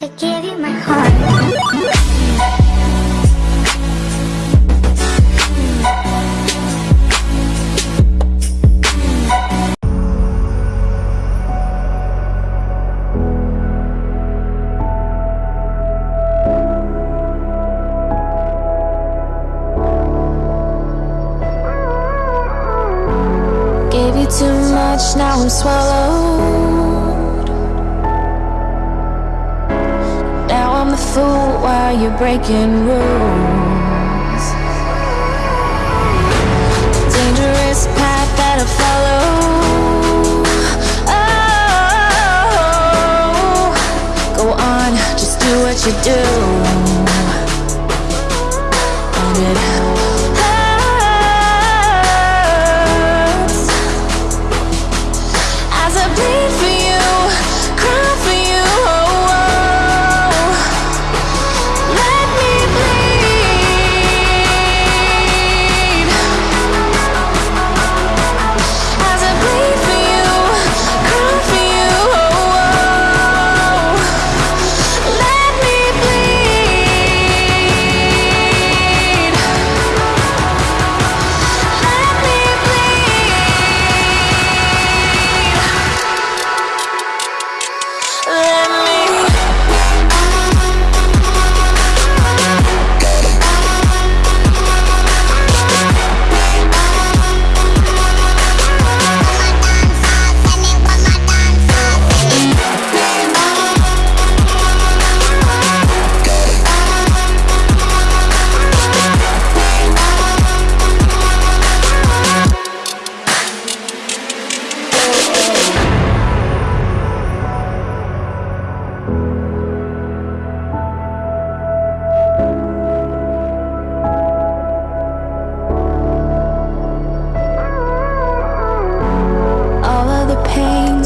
I gave you my heart. Gave you too much, now I'm swallowed. Fool you're breaking rules. Dangerous path that I follow. Oh, go on, just do what you do. And it hurts as I bleed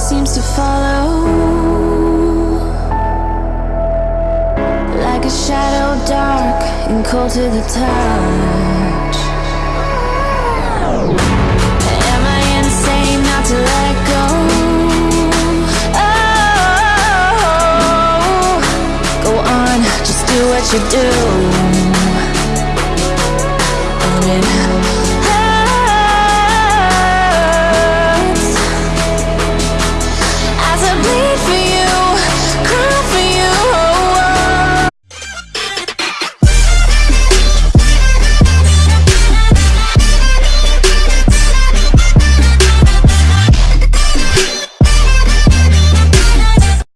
seems to follow. Like a shadow dark and cold to the touch. Am I insane not to let go? Oh, go on, just do what you do. It